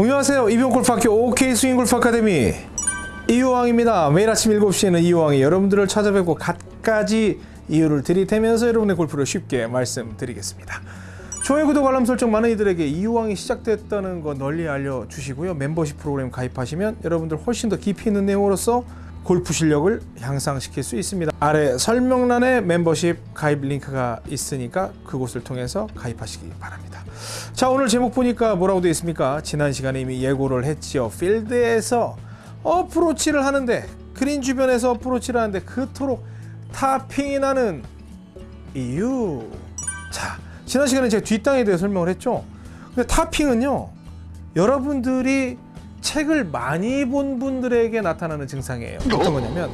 안녕하세요. 이병골프학교 OK 스윙골프 아카데미 이호왕입니다. 매일 아침 7시에는 이호왕이 여러분들을 찾아뵙고 갖가지 이유를 들이대면서 여러분의 골프를 쉽게 말씀드리겠습니다. 좋아요, 구독, 알람 설정 많은 이들에게 이호왕이 시작됐다는 거 널리 알려주시고요. 멤버십 프로그램 가입하시면 여러분들 훨씬 더 깊이 있는 내용으로서 골프 실력을 향상시킬 수 있습니다. 아래 설명란에 멤버십 가입 링크가 있으니까 그곳을 통해서 가입하시기 바랍니다. 자 오늘 제목 보니까 뭐라고 되어 있습니까? 지난 시간에 이미 예고를 했지요. 필드에서 어프로치를 하는데 그린 주변에서 어프로치를 하는데 그토록 topping이 나는 이유. 자 지난 시간에 제가 뒷땅에 대해 설명을 했죠. 근데 topping은요 여러분들이 책을 많이 본 분들에게 나타나는 증상이에요. 어떤 거냐면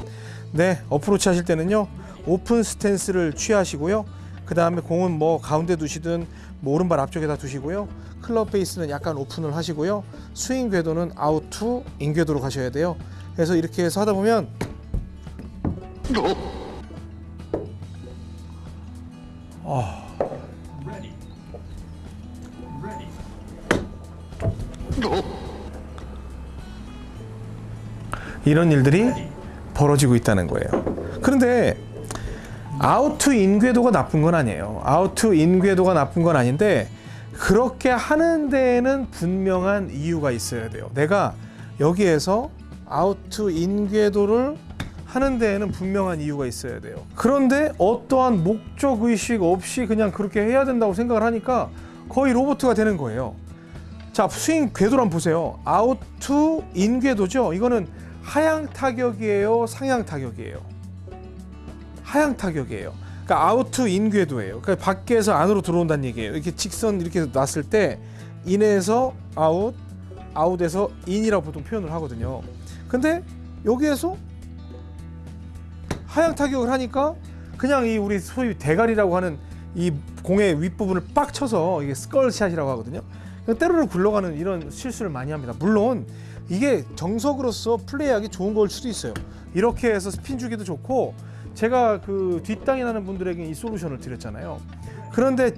네 어프로치 하실 때는요 오픈 스탠스를 취하시고요. 그 다음에 공은 뭐 가운데 두시든 뭐 오른발 앞쪽에다 두시고요. 클럽 페이스는 약간 오픈을 하시고요. 스윙 궤도는 out to in 궤도로 가셔야 돼요. 그래서 이렇게 해서 하다 보면 이런 일들이 벌어지고 있다는 거예요. 그런데 아우트 인궤도가 나쁜 건 아니에요. 아우트 인궤도가 나쁜 건 아닌데 그렇게 하는 데에는 분명한 이유가 있어야 돼요. 내가 여기에서 아우트 인궤도를 하는 데에는 분명한 이유가 있어야 돼요. 그런데 어떠한 목적 의식 없이 그냥 그렇게 해야 된다고 생각을 하니까 거의 로봇가 되는 거예요. 자, 스윙 궤도를 한번 보세요. 아우트 인궤도죠. 이거는 하향 타격이에요, 상향 타격이에요. 하향 타격이에요. 그러니까 out in 궤도예요. 그러니까 밖에서 안으로 들어온다는 얘기예요. 이렇게 직선 이렇게 놨을 때 in에서 out, out에서 in이라고 보통 표현을 하거든요. 근데 여기에서 하향 타격을 하니까 그냥 이 우리 소위 대가리라고 하는 이 공의 윗부분을 빡 쳐서 이게 skull shot이라고 하거든요. 그냥 때로는 굴러가는 이런 실수를 많이 합니다. 물론 이게 정석으로서 플레이하기 좋은 걸 수도 있어요. 이렇게 해서 스핀 주기도 좋고 제가 그 뒷땅이 나는 분들에게 이 솔루션을 드렸잖아요. 그런데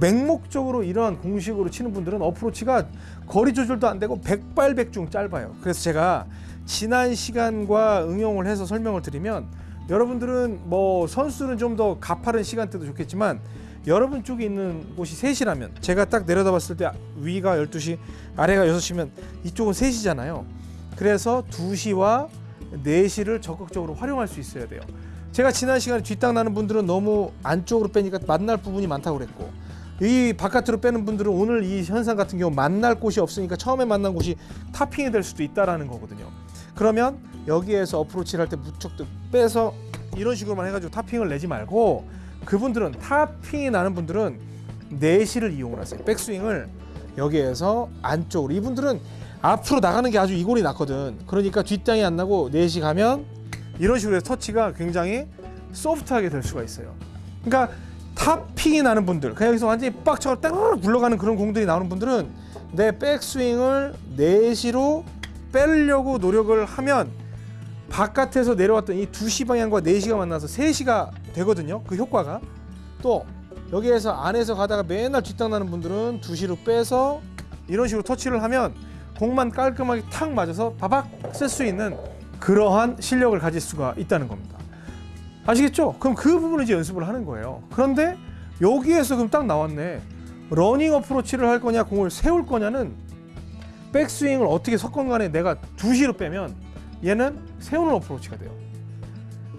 맹목적으로 이러한 공식으로 치는 분들은 어프로치가 거리 조절도 안 되고 백발백중 짧아요. 그래서 제가 지난 시간과 응용을 해서 설명을 드리면 여러분들은 뭐 선수는 좀 더 가파른 시간대도 좋겠지만 여러분 쪽에 있는 곳이 3시라면 제가 딱 내려다봤을 때 위가 12시 아래가 6시면 이쪽은 3시잖아요. 그래서 2시와 4시를 적극적으로 활용할 수 있어야 돼요. 제가 지난 시간에 뒷땅 나는 분들은 너무 안쪽으로 빼니까 만날 부분이 많다고 그랬고 이 바깥으로 빼는 분들은 오늘 이 현상 같은 경우 만날 곳이 없으니까 처음에 만난 곳이 타핑이 될 수도 있다라는 거거든요. 그러면 여기에서 어프로치를 할 때 무척 빼서 이런 식으로만 해가지고 타핑을 내지 말고 그분들은 타핑이 나는 분들은 내시를 이용을 하세요. 백스윙을 여기에서 안쪽으로 이분들은 앞으로 나가는 게 아주 이골이 났거든. 그러니까 뒷땅이 안 나고 내시 가면 이런 식으로 해서 터치가 굉장히 소프트하게 될 수가 있어요. 그러니까 타핑이 나는 분들, 그냥 여기서 완전히 빡쳐가 따르르 굴러가는 그런 공들이 나오는 분들은 내 백스윙을 내시로 빼려고 노력을 하면 바깥에서 내려왔던 이 2시 방향과 4시가 만나서 3시가 되거든요. 그 효과가. 또 여기에서 안에서 가다가 맨날 뒷땅 나는 분들은 2시로 빼서 이런 식으로 터치를 하면 공만 깔끔하게 탁 맞아서 바박 쓸 수 있는 그러한 실력을 가질 수가 있다는 겁니다. 아시겠죠? 그럼 그 부분을 이제 연습을 하는 거예요. 그런데 여기에서 그럼 딱 나왔네. 러닝 어프로치를 할 거냐 공을 세울 거냐는 백스윙을 어떻게 섞건 간에 내가 2시로 빼면 얘는 세우는 어프로치가 돼요.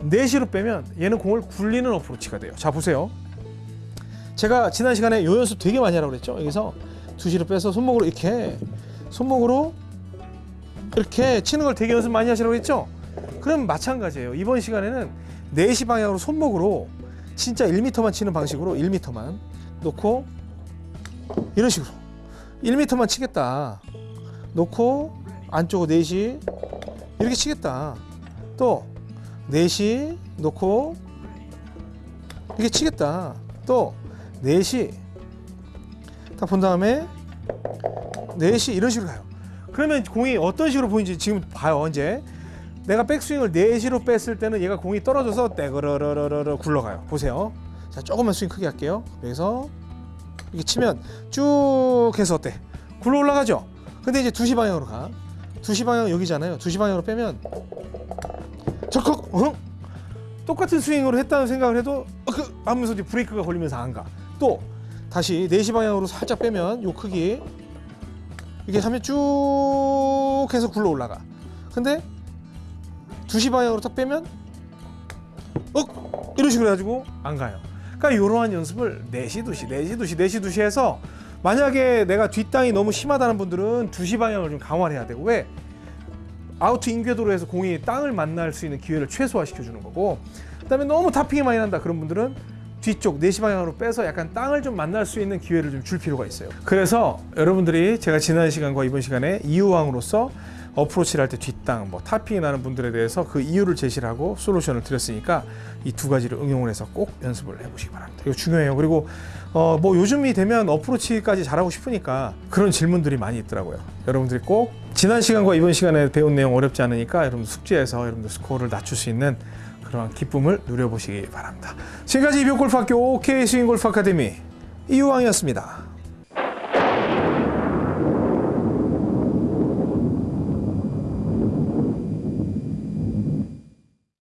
4시로 빼면 얘는 공을 굴리는 어프로치가 돼요. 자 보세요. 제가 지난 시간에 요 연습 되게 많이 하라고 그랬죠. 여기서 2시로 빼서 손목으로 이렇게 손목으로 이렇게 치는 걸 되게 연습 많이 하시라고 했죠. 그럼 마찬가지예요. 이번 시간에는 4시 방향으로 손목으로 진짜 1m만 치는 방식으로 1m만 놓고 이런 식으로 1m만 치겠다. 놓고 안쪽으로 4시 이렇게 치겠다. 또 4시 놓고 이렇게 치겠다. 또 4시 딱 본 다음에 4시 이런 식으로 가요. 그러면 공이 어떤 식으로 보이는지 지금 봐요. 이제 내가 백스윙을 4시로 뺐을 때는 얘가 공이 떨어져서 떼그러러러러 굴러가요. 보세요. 자 조금만 스윙 크게 할게요. 여기서 이렇게 치면 쭉 해서 어때? 굴러 올라가죠? 근데 이제 2시 방향으로 가. 2시 방향 여기잖아요. 2시 방향으로 빼면 적극 응? 똑같은 스윙으로 했다는 생각을 해도 어, 그 하면서 이제 브레이크가 걸리면서 안 가. 또 다시 4시 방향으로 살짝 빼면 요 크기 이게 하면 쭉 해서 굴러 올라가. 근데 2시 방향으로 딱 빼면 어 이런 식으로 해가지고 안 가요. 그러니까 이러한 연습을 4시 2시 4시 2시 4시 2시 해서 만약에 내가 뒷땅이 너무 심하다는 분들은 2시 방향을 좀 강화를 해야 되고 왜 아우트 인궤도로 해서 공이 땅을 만날 수 있는 기회를 최소화시켜 주는 거고 그 다음에 너무 타핑이 많이 난다 그런 분들은 뒤쪽 4시 방향으로 빼서 약간 땅을 좀 만날 수 있는 기회를 좀 줄 필요가 있어요. 그래서 여러분들이 제가 지난 시간과 이번 시간에 이유왕으로서 어프로치를 할 때 뒷땅, 뭐 타핑이 나는 분들에 대해서 그 이유를 제시를 하고 솔루션을 드렸으니까 이 두 가지를 응용을 해서 꼭 연습을 해보시기 바랍니다. 이거 중요해요. 그리고 어, 뭐 요즘이 되면 어프로치까지 잘하고 싶으니까 그런 질문들이 많이 있더라고요. 여러분들이 꼭 지난 시간과 이번 시간에 배운 내용 어렵지 않으니까 여러분 숙지해서 여러분들 스코어를 낮출 수 있는 그런 기쁨을 누려보시기 바랍니다. 지금까지 이병골프학교 OK 스윙골프 아카데미 이유왕이었습니다.